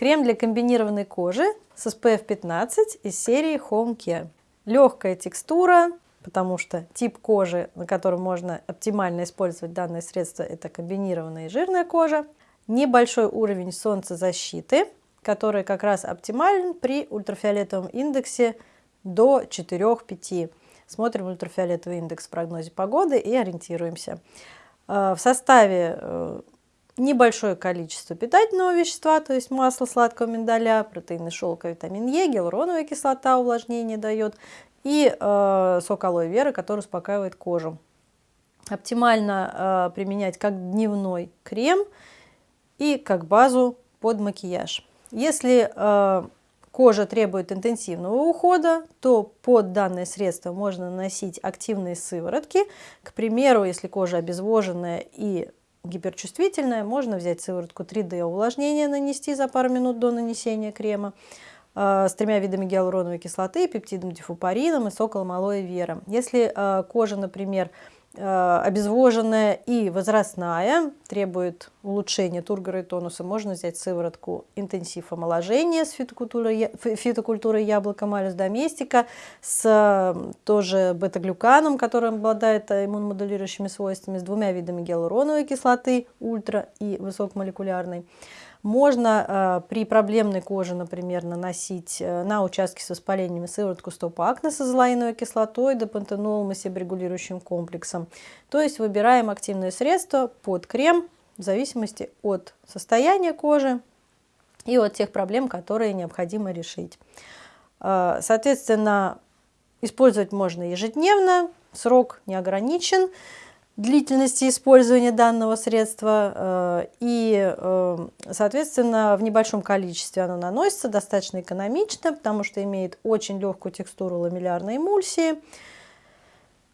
Крем для комбинированной кожи с SPF 15 из серии Home Care. Легкая текстура, потому что тип кожи, на котором можно оптимально использовать данное средство, это комбинированная и жирная кожа. Небольшой уровень солнцезащиты, который как раз оптимален при ультрафиолетовом индексе до 4-5. Смотрим ультрафиолетовый индекс в прогнозе погоды и ориентируемся. Э, в составе э, небольшое количество питательного вещества, то есть масло сладкого миндаля, протеины шелка, витамин Е, гиалуроновая кислота увлажнение дает и э, сок алоэ вера, который успокаивает кожу. Оптимально э, применять как дневной крем и как базу под макияж. Если э, кожа требует интенсивного ухода, то под данное средство можно наносить активные сыворотки. К примеру, если кожа обезвоженная и гиперчувствительная, можно взять сыворотку 3D увлажнения, нанести за пару минут до нанесения крема э, с тремя видами гиалуроновой кислоты, пептидом дифупарином и соколом алоэ вера. Если э, кожа, например, обезвоженная и возрастная, требует улучшения тургора и тонуса, можно взять сыворотку интенсив омоложения с фитокультурой, фитокультурой яблока малюс доместика, с тоже бета-глюканом, который обладает иммуномодулирующими свойствами, с двумя видами гиалуроновой кислоты, ультра и высокомолекулярной. Можно э, при проблемной коже, например, наносить э, на участки с воспалениями сыворотку стоп-акне с азолаиновой кислотой, депантенолом и себорегулирующим комплексом. То есть выбираем активное средство под крем в зависимости от состояния кожи и от тех проблем, которые необходимо решить. Э, соответственно, использовать можно ежедневно, срок не ограничен длительности использования данного средства э, и, э, соответственно, в небольшом количестве оно наносится достаточно экономично, потому что имеет очень легкую текстуру ламеллярной эмульсии.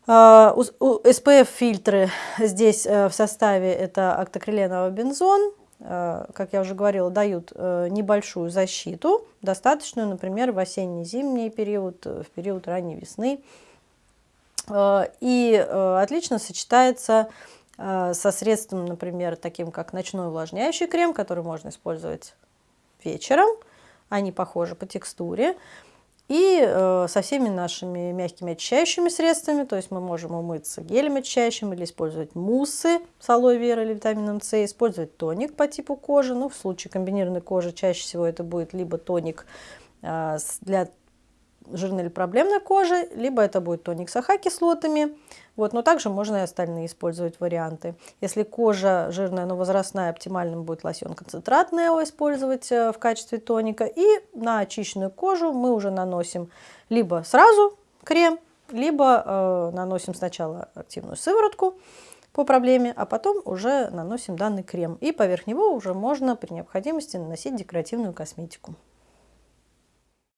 Э, SPF-фильтры здесь в составе это октокриленовый бензон, как я уже говорила, дают небольшую защиту, достаточную, например, в осенне-зимний период, в период ранней весны, Э, и э, отлично сочетается э, со средством, например, таким как ночной увлажняющий крем, который можно использовать вечером. Они похожи по текстуре. И со всеми нашими мягкими очищающими средствами, то есть мы можем умыться гелем очищающим или использовать муссы с алоэ вера или витамином С, использовать тоник по типу кожи. Ну, в случае комбинированной кожи чаще всего это будет либо тоник для жирной или проблемной кожи, либо это будет тоник с АХ-кислотами. Вот, но также можно и остальные использовать варианты. Если кожа жирная, но возрастная, оптимальным будет лосьон концентрат Нео использовать э, в качестве тоника. И на очищенную кожу мы уже наносим либо сразу крем, либо э, наносим сначала активную сыворотку по проблеме, а потом уже наносим данный крем. И поверх него уже можно при необходимости наносить декоративную косметику.